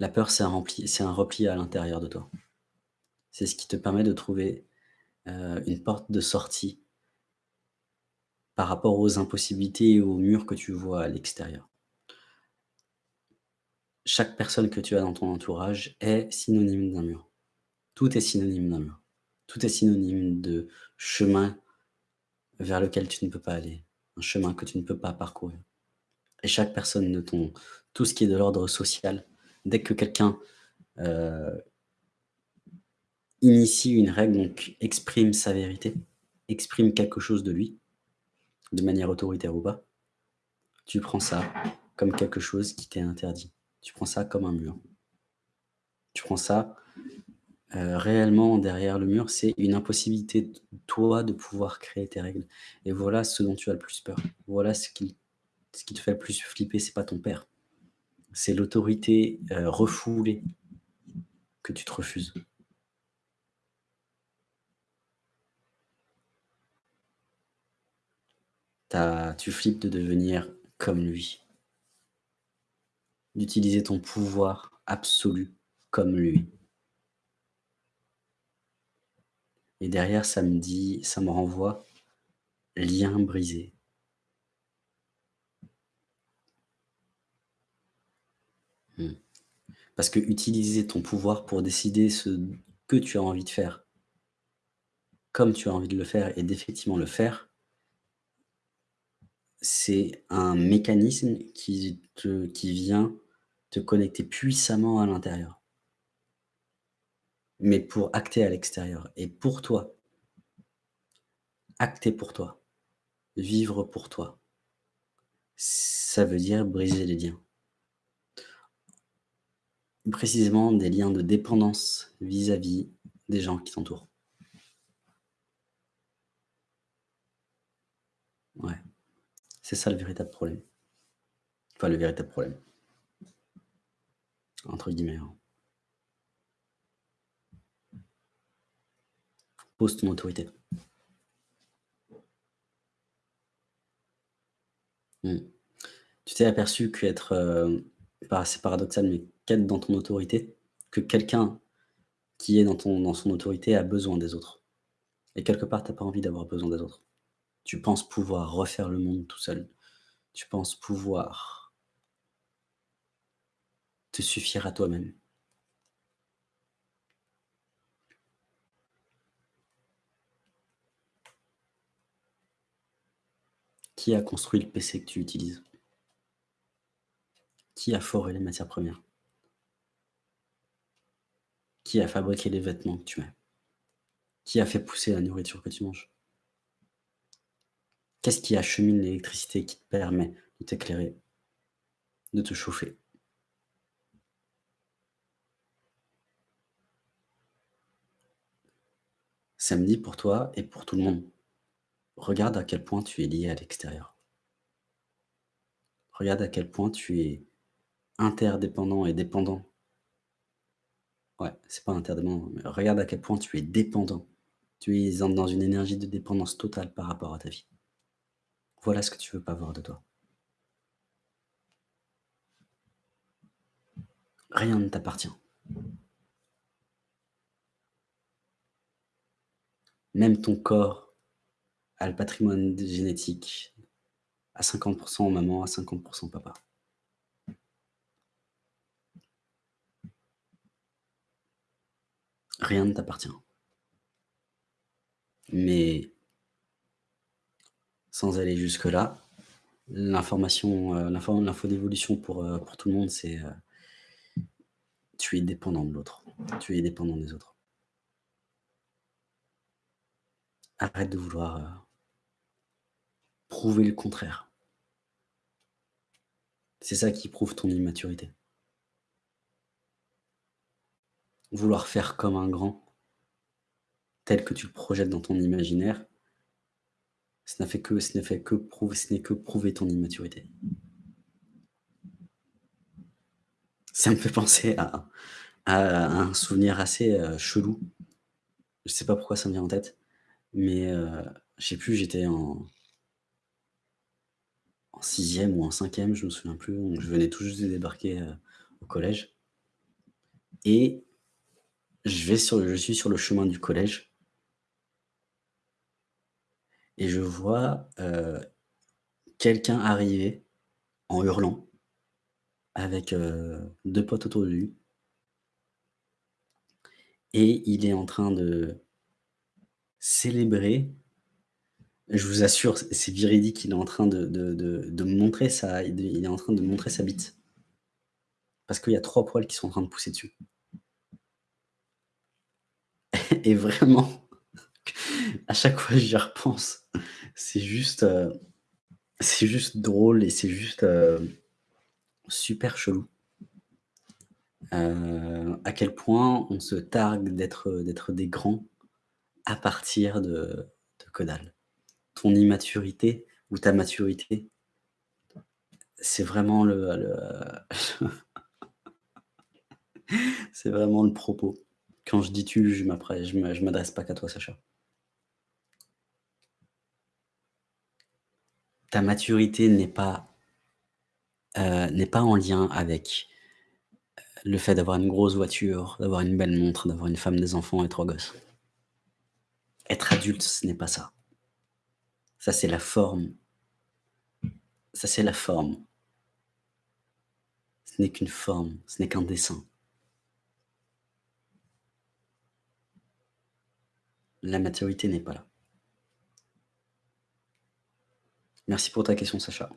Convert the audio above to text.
La peur, c'est un un repli à l'intérieur de toi. C'est ce qui te permet de trouver, heu, une porte de sortie par rapport aux impossibilités et aux murs que tu vois à l'extérieur. Chaque personne que tu as dans ton entourage est synonyme d'un mur. Tout est synonyme d'un mur. Tout est synonyme de chemin vers lequel tu ne peux pas aller, un chemin que tu ne peux pas parcourir. Et chaque personne de ton tout ce qui est de l'ordre social, dès que quelqu'un, heu, initie une règle, donc exprime sa vérité, exprime quelque chose de lui, de manière autoritaire ou pas, tu prends ça comme quelque chose qui t'est interdit. Tu prends ça comme un mur. Tu prends ça, heu, réellement derrière le mur, c'est une impossibilité de toi de pouvoir créer tes règles et voilà ce dont tu as le plus peur. Voilà ce qui ce qui te fait le plus flipper, c'est pas ton père. C'est l'autorité, heu, refoulée que tu te refuses. Tu flippes de devenir comme lui. D'utiliser ton pouvoir absolu comme lui. Et derrière, ça me dit ça me renvoie lien brisé. Parce que utiliser ton pouvoir pour décider ce que tu as envie de faire comme tu as envie de le faire et d'effectivement le faire c'est un mécanisme qui qui vient te connecter puissamment à l'intérieur. Mais pour acter à l'extérieur et pour toi. Acter pour toi, vivre pour toi. Ça veut dire briser les liens. Précisément des liens de dépendance vis-à-vis des gens qui t'entourent. Ouais, c'est ça le véritable problème. Enfin le véritable problème. Entre guillemets, hein. Pose ton autorité. Mmh. Tu t'es aperçu qu'être, pas c'est paradoxal, mais qu'être dans ton autorité, que quelqu'un qui est dans ton dans son autorité a besoin des autres et quelque part, tu as pas envie d'avoir besoin des autres. Tu penses pouvoir refaire le monde tout seul. Tu penses pouvoir te suffire à toi-même. Qui a construit le PC que tu utilises? Qui a foré les matières premières? Qui a fabriqué les vêtements que tu mets? Qui a fait pousser la nourriture que tu manges? Qu'est-ce qui achemine l'électricité qui te permet de t'éclairer? De te chauffer? Samedi pour toi et pour tout le monde. Regarde à quel point tu es lié à l'extérieur. Regarde à quel point tu es interdépendant et dépendant. Ouais, c'est pas interdépendant, mais regarde à quel point tu es dépendant. Tu es dans une énergie de dépendance totale par rapport à ta vie. Voilà ce que tu veux pas voir de toi. Rien ne t'appartient. Même ton corps a le patrimoine génétique à 50 % maman, à 50 % papa. Rien ne t'appartient. Mais sans aller jusque-là, l'information, heu, l'info d'évolution pour, heu, pour tout le monde, c'est, heu tu es dépendant de l'autre. Tu es dépendant des autres. Arrête de vouloir, prouver le contraire. C'est ça qui prouve ton immaturité. Vouloir faire comme un grand tel que tu le projettes dans ton imaginaire fait que ne fait que prouver ce n'est que prouver ton immaturité. Ça me fait penser à un souvenir assez, heu, chelou. Je sais pas pourquoi ça me vient en tête, mais heu, je sais plus, j'étais en 6e ou en 5e, je me souviens plus, je venais tout juste de débarquer, heu, au collège et je suis sur le chemin du collège et je vois, heu, quelqu'un arriver en hurlant avec, heu, 2 potes autour de lui et il est en train de célébrer. Je vous assure, c'est véridique, il est en train de montrer sa il est en train de montrer sa bite. Parce qu'il y a 3 poils qui sont en train de pousser dessus. Et vraiment, à chaque fois j'y repense, c'est juste, heu, c'est juste drôle et c'est juste, heu, super chelou. Heu, à quel point on se targue d'être, des grands à partir de de que dalle. Ton immaturité ou ta maturité c'est vraiment le c'est vraiment le propos. Quand je dis: «tu», je je m'adresse pas qu'à toi, Sacha. Ta maturité n'est pas n'est pas en lien avec, heu, le fait d'avoir une grosse voiture, d'avoir une belle montre, d'avoir une femme, des enfants et 3 gosses. Être adulte, ce n'est pas ça. Ça, c'est la forme. Ça, c'est la forme. Ce n'est qu'une forme, ce n'est qu'un dessin. La maturité n'est pas là. Merci pour ta question, Sacha.